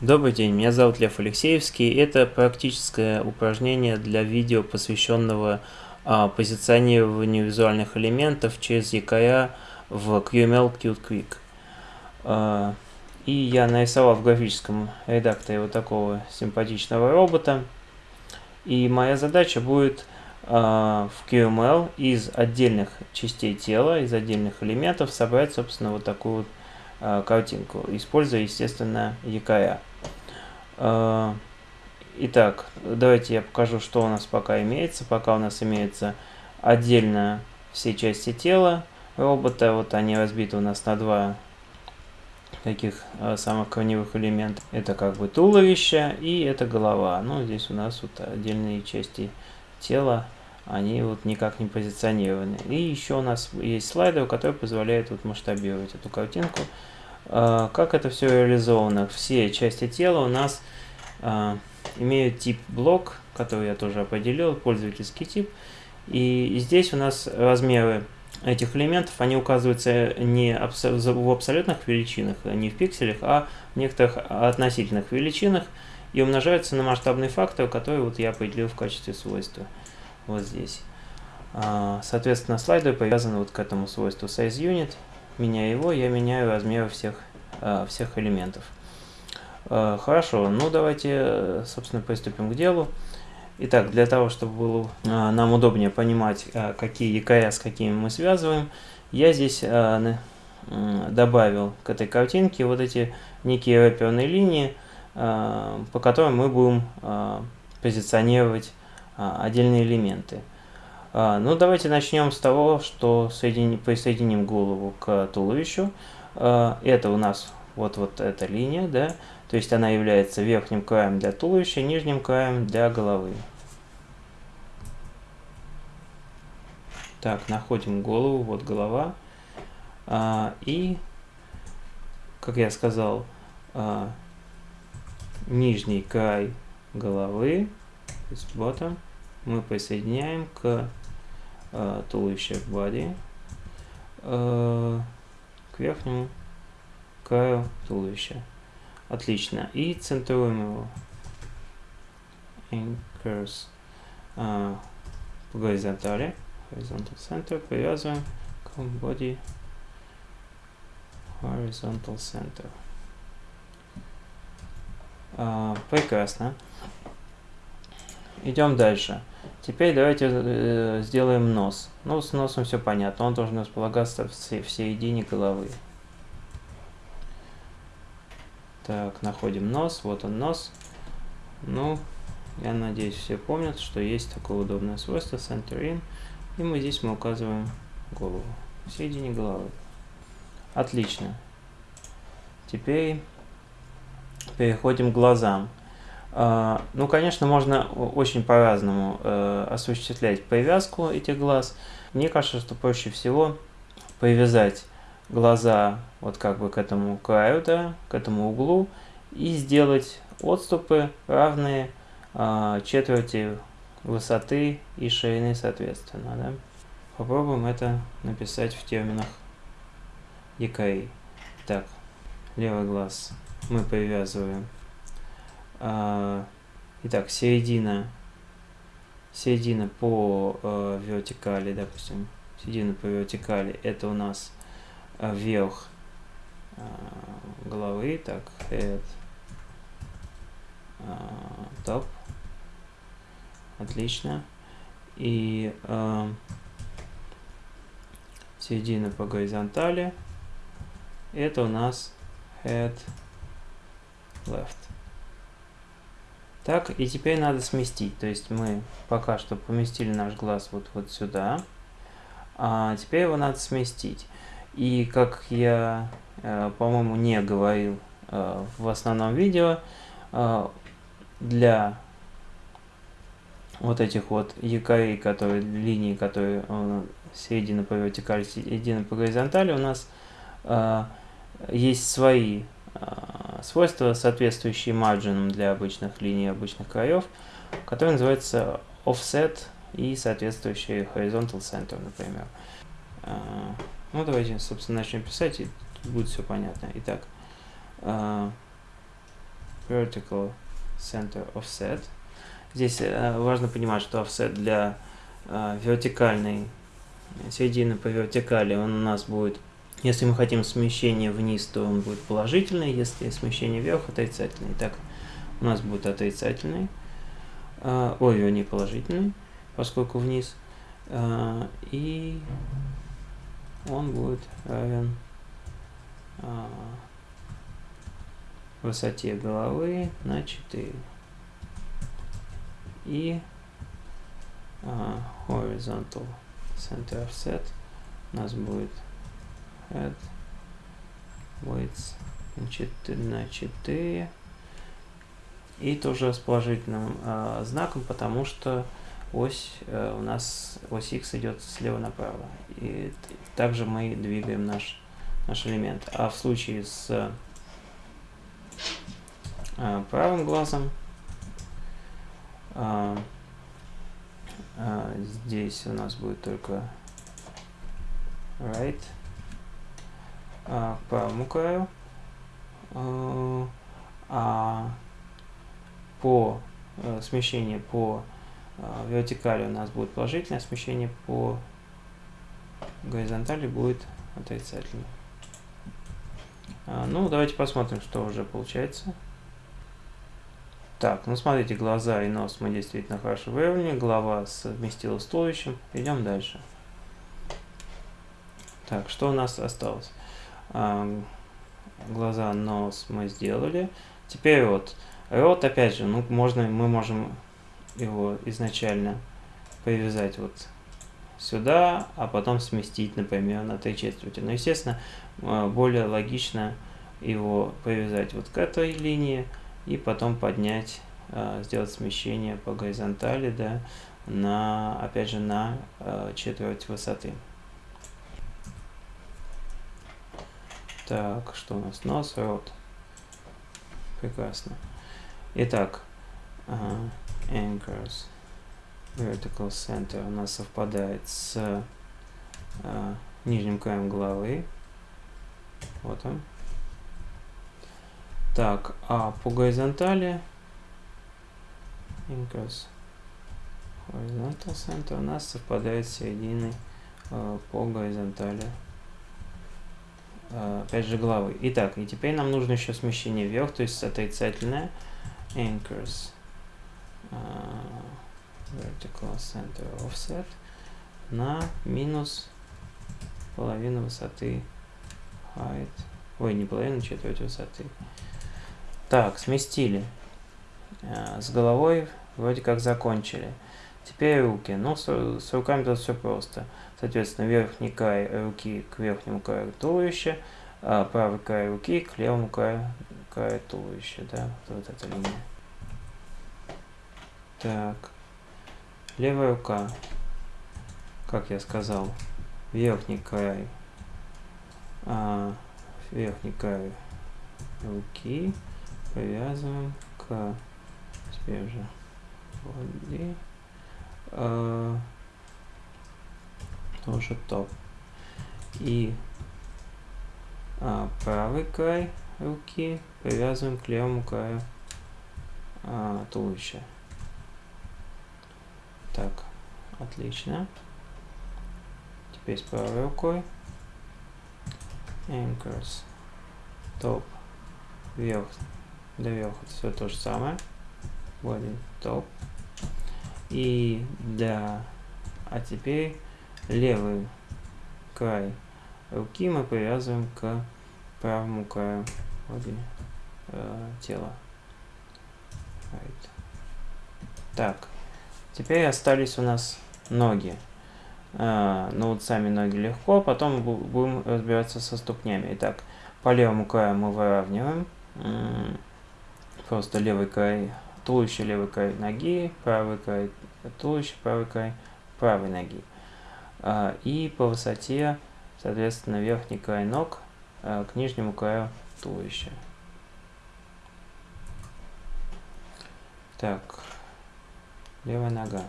Добрый день, меня зовут Лев Алексеевский. Это практическое упражнение для видео, посвященного а, позиционированию визуальных элементов через якоря в QML Qt Quick. А, и я нарисовал в графическом редакторе вот такого симпатичного робота. И моя задача будет а, в QML из отдельных частей тела, из отдельных элементов собрать, собственно, вот такую вот картинку, используя, естественно, якоря. А, итак, давайте я покажу, что у нас пока имеется. Пока у нас имеется отдельно все части тела робота. Вот они разбиты у нас на два таких а, самых корневых элемента. Это как бы туловище и это голова. Ну, здесь у нас вот отдельные части тела, они вот никак не позиционированы. И еще у нас есть слайдер, который позволяет вот масштабировать эту картинку. А, как это все реализовано? Все части тела у нас а, имеют тип блок, который я тоже определил, пользовательский тип. И здесь у нас размеры этих элементов, они указываются не в абсолютных величинах, не в пикселях, а в некоторых относительных величинах и умножаются на масштабный фактор, который вот я определил в качестве свойства вот здесь. А, соответственно, слайды привязаны вот к этому свойству sizeUnit. Меняя его, я меняю размеры всех, а, всех элементов. А, хорошо, ну давайте, собственно, приступим к делу. Итак, для того, чтобы было нам удобнее понимать, какие якоря с какими мы связываем, я здесь добавил к этой картинке вот эти некие рэперные линии, по которым мы будем позиционировать отдельные элементы. Ну, давайте начнем с того, что соедини, присоединим голову к туловищу. Это у нас вот, вот эта линия, да, то есть она является верхним краем для туловища, нижним краем для головы. Так, находим голову, вот голова. А, и, как я сказал, а, нижний край головы, то есть bottom, мы присоединяем к а, туловищу body, а, к верхнему краю туловища. Отлично. И центруем его. Anchors uh, по горизонтали. Horizontal center. Привязываем к body horizontal center. Uh, прекрасно. Идем дальше. Теперь давайте э, сделаем нос. Ну, с носом все понятно. Он должен располагаться в, в середине головы. Так, находим нос. Вот он нос. Ну, я надеюсь, все помнят, что есть такое удобное свойство Center In. И мы здесь мы указываем голову. В середине головы. Отлично. Теперь переходим к глазам. Uh, ну, конечно, можно очень по-разному uh, осуществлять привязку этих глаз. Мне кажется, что проще всего привязать глаза вот как бы к этому краю, да, к этому углу, и сделать отступы равные а, четверти высоты и ширины соответственно. Да. Попробуем это написать в терминах якорей. Так, левый глаз мы привязываем. А, итак, середина, середина по э, вертикали, допустим, середина по вертикали, это у нас вверх а, головы, так, head, top, отлично, и э, середина по горизонтали, это у нас head left. Так, и теперь надо сместить, то есть мы пока что поместили наш глаз вот, вот сюда, а теперь его надо сместить. И как я, э, по-моему, не говорил э, в основном видео, э, для вот этих вот якорей, которые, линии, которые середина по вертикали, середина по горизонтали, у нас есть свои свойства, соответствующие марджинам для обычных линий, обычных краев, которые называются offset и соответствующие horizontal center, например. Ну, давайте, собственно, начнем писать, и тут будет все понятно. Итак, э, vertical center offset. Здесь э, важно понимать, что offset для э, вертикальной середины по вертикали он у нас будет, если мы хотим смещение вниз, то он будет положительный, если смещение вверх отрицательный. Так, у нас будет отрицательный, э, ой, не положительный, поскольку вниз, э, и он будет равен э, высоте головы на 4 и uh, horizontal center offset у нас будет head width на 4, на 4 и тоже с положительным э, знаком, потому что ось э, у нас ось x идет слева направо. И также мы двигаем наш, наш элемент. А в случае с э, правым глазом а, а, здесь у нас будет только right а, к правому краю. А, а по а, смещение по а, вертикали у нас будет положительное, смещение по горизонтали будет отрицательное. А, ну, давайте посмотрим, что уже получается. Так, ну смотрите, глаза и нос мы действительно хорошо выровняли, голова совместила с туловищем. Идем дальше. Так, что у нас осталось? Глаза, нос мы сделали. Теперь рот. Рот, опять же, ну, можно, мы можем его изначально привязать вот сюда, а потом сместить, например, на три четверти. Но, естественно, а, более логично его привязать вот к этой линии, и потом поднять, э, сделать смещение по горизонтали, да, на, опять же, на э, четверть высоты. Так, что у нас? Нос, рот. Прекрасно. Итак, uh, anchors vertical center у нас совпадает с uh, нижним краем головы. Вот он. Так, а по горизонтали increase horizontal center у нас совпадает с серединой э, по горизонтали опять же головы. Итак, и теперь нам нужно еще смещение вверх, то есть отрицательное anchors uh, vertical center offset на минус половину высоты height, ой, не половину, четверть высоты. Так, сместили. Э, с головой вроде как закончили. Теперь руки. Ну, с, с руками тут все просто. Соответственно, верхний край руки к верхнему краю туловища, а правый край руки к левому краю, краю туловища. Да, вот эта линия. Так. Левая рука. Как я сказал, верхний край. А, верхний край руки привязываем к теперь уже воде э, тоже топ. И э, правый край руки привязываем к левому краю э, туловища. Так отлично. Теперь с правой рукой. Anchors. Топ. Вверх доверху все то же самое. Body топ И для... А теперь левый край руки мы привязываем к правому краю э, тела. Right. Так, теперь остались у нас ноги. Uh, ну вот сами ноги легко, потом будем разбираться со ступнями. Итак, по левому краю мы выравниваем просто левый край туловища, левый край ноги, правый край туловища, правый край правой ноги. А, и по высоте, соответственно, верхний край ног а, к нижнему краю туловища. Так, левая нога.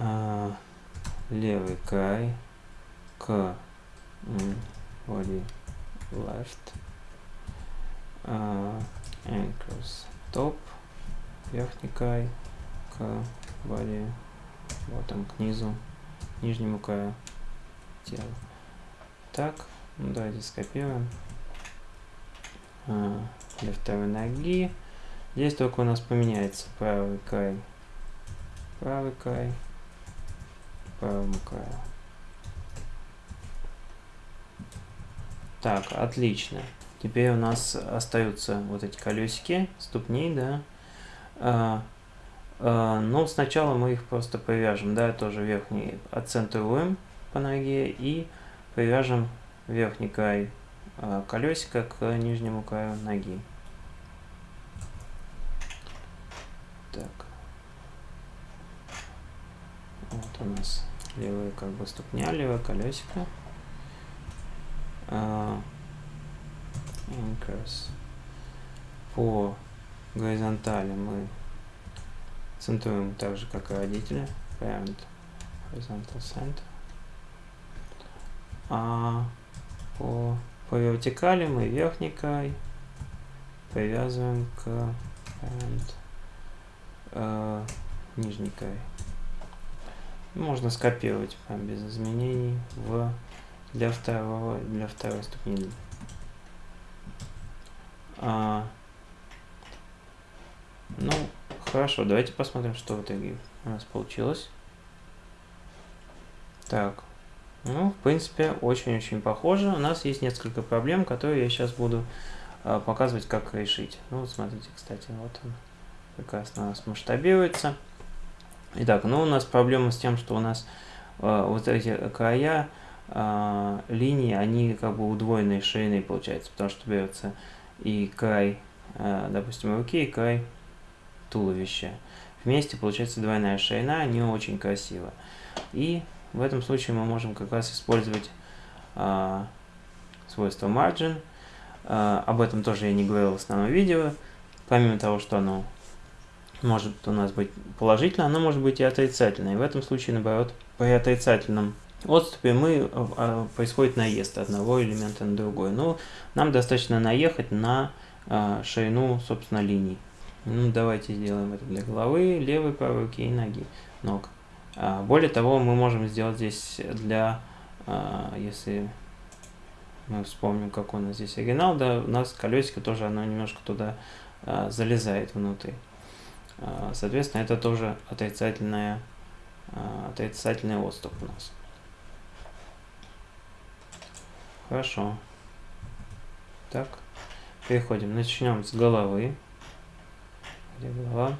А, левый край к body left топ, верхний край к body, вот там к низу, нижнему краю тела. Так, ну, давайте скопируем. А, для второй ноги. Здесь только у нас поменяется правый край, правый край, правому краю. Так, отлично. Теперь у нас остаются вот эти колесики, ступней, да. А, а, но сначала мы их просто привяжем, да, тоже верхний отцентруем по ноге и привяжем верхний край а, колесика к нижнему краю ноги. Так. Вот у нас левая как бы ступня, левое колесико. Anchors. По горизонтали мы центруем так же, как и родители. Parent horizontal center. А по, по вертикали мы верхний край привязываем к parent э, нижний край. Можно скопировать прям без изменений в для второго для второй ступени. А, ну, хорошо, давайте посмотрим, что в итоге у нас получилось. Так, ну, в принципе, очень-очень похоже. У нас есть несколько проблем, которые я сейчас буду а, показывать, как решить. Ну, вот смотрите, кстати, вот он прекрасно у нас масштабируется. Итак, ну у нас проблема с тем, что у нас э, вот эти края э, линии, они как бы удвоенной ширины получается, потому что берется и край, э, допустим, руки, и край туловища. Вместе получается двойная ширина, не очень красиво. И в этом случае мы можем как раз использовать э, свойство margin. Э, об этом тоже я не говорил в основном видео. Помимо того, что оно может у нас быть положительно, оно может быть и отрицательное. И в этом случае, наоборот, при отрицательном отступе мы, а, происходит наезд одного элемента на другой. Но нам достаточно наехать на а, ширину, собственно, линий. Ну, давайте сделаем это для головы, левой, правой руки и ноги, ног. А, более того, мы можем сделать здесь для, если мы вспомним, как у нас здесь оригинал, да, у нас колесико тоже, оно немножко туда залезает внутрь. Соответственно, это тоже отрицательная, а, отрицательный отступ у нас. Хорошо. Так, переходим. Начнем с головы. Где голова?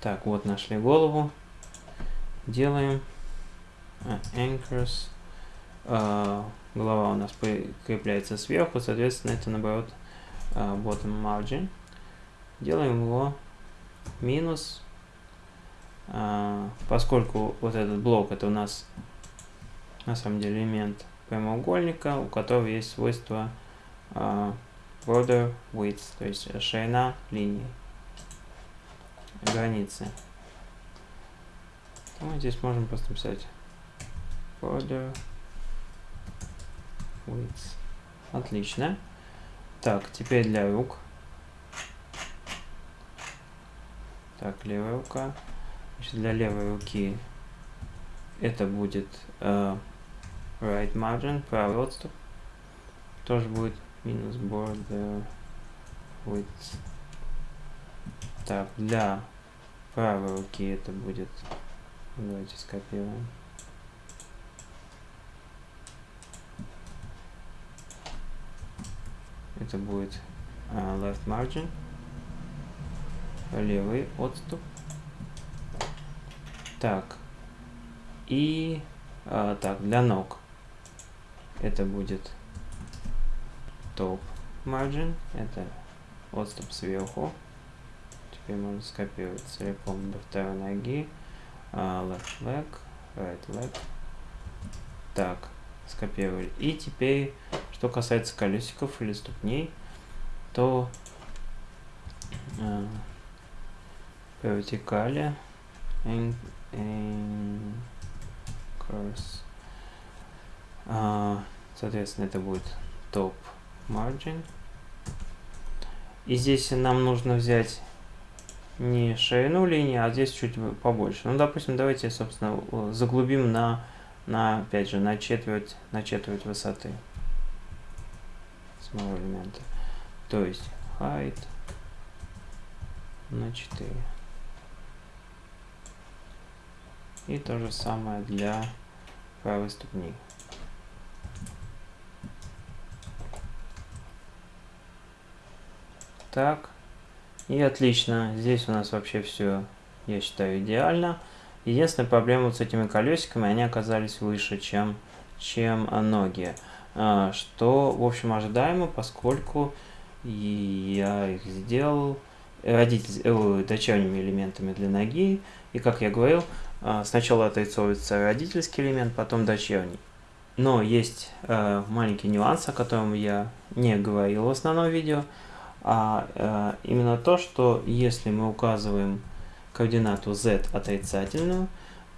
Так, вот нашли голову. Делаем uh, anchors. Uh, голова у нас прикрепляется сверху, соответственно, это наоборот uh, bottom margin делаем его минус, а, поскольку вот этот блок это у нас на самом деле элемент прямоугольника, у которого есть свойство а, border width, то есть ширина линии, границы. Мы здесь можем просто написать border width. Отлично. Так, теперь для рук. Так, левая рука. Значит, для левой руки это будет uh, right margin, правый отступ. Тоже будет минус border width. Так, для правой руки это будет... Давайте скопируем. Это будет uh, left margin левый отступ. Так. И а, так, для ног это будет топ margin. Это отступ сверху. Теперь можно скопировать целиком до второй ноги. Uh, left leg, right leg. Так, скопировали. И теперь, что касается колесиков или ступней, то uh, по вертикали cross. А, соответственно, это будет топ margin. И здесь нам нужно взять не ширину линии, а здесь чуть побольше. Ну, допустим, давайте, собственно, заглубим на, на опять же, на четверть, на четверть высоты самого элемента. То есть height на 4. И то же самое для правой ступни. Так. И отлично. Здесь у нас вообще все, я считаю, идеально. Единственная проблема вот с этими колесиками, они оказались выше, чем, чем ноги. А, что, в общем, ожидаемо, поскольку я их сделал родитель, э, дочерними элементами для ноги. И, как я говорил, а, сначала отрисовывается родительский элемент, потом дочерний. Но есть э, маленький нюанс, о котором я не говорил в основном видео, а э, именно то, что если мы указываем координату z отрицательную,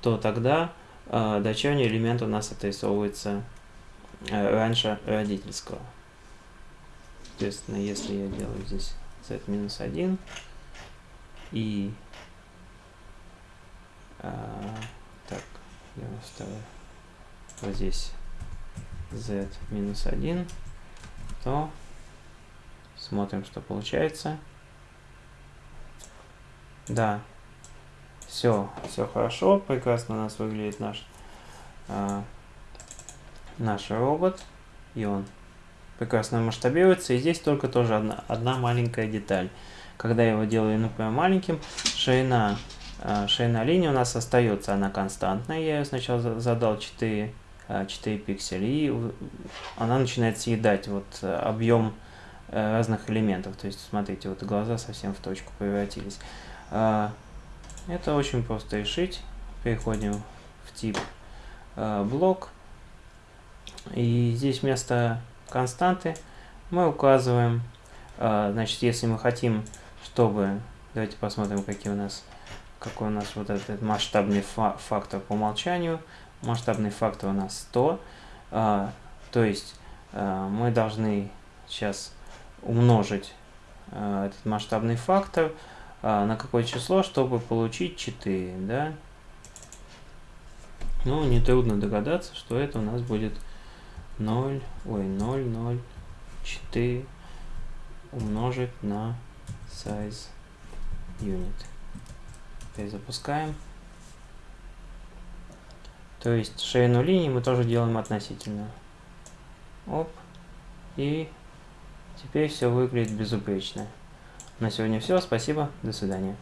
то тогда э, дочерний элемент у нас отрисовывается э, раньше родительского. Соответственно, если я делаю здесь z минус 1 и а, так, я оставлю вот здесь z минус 1, то смотрим, что получается. Да, все, все хорошо, прекрасно у нас выглядит наш, а, наш робот, и он прекрасно масштабируется. И здесь только тоже одна, одна маленькая деталь. Когда я его делаю, например, маленьким, ширина а, ширина линии у нас остается, она константная. Я ее сначала задал 4, 4 а, пикселя, и она начинает съедать вот э, объем э, разных элементов. То есть, смотрите, вот глаза совсем в точку превратились. А, это очень просто решить. Переходим в тип блок. И здесь вместо константы мы указываем, значит, если мы хотим, чтобы, давайте посмотрим, какие у нас какой у нас вот этот масштабный фа фактор по умолчанию. Масштабный фактор у нас 100. А, то есть мы должны сейчас умножить а, этот масштабный фактор а, на какое число, чтобы получить 4. Да? Ну, нетрудно догадаться, что это у нас будет 0, ой, 0, 0, 4 умножить на size unit перезапускаем. То есть ширину линии мы тоже делаем относительно. Оп. И теперь все выглядит безупречно. На сегодня все. Спасибо. До свидания.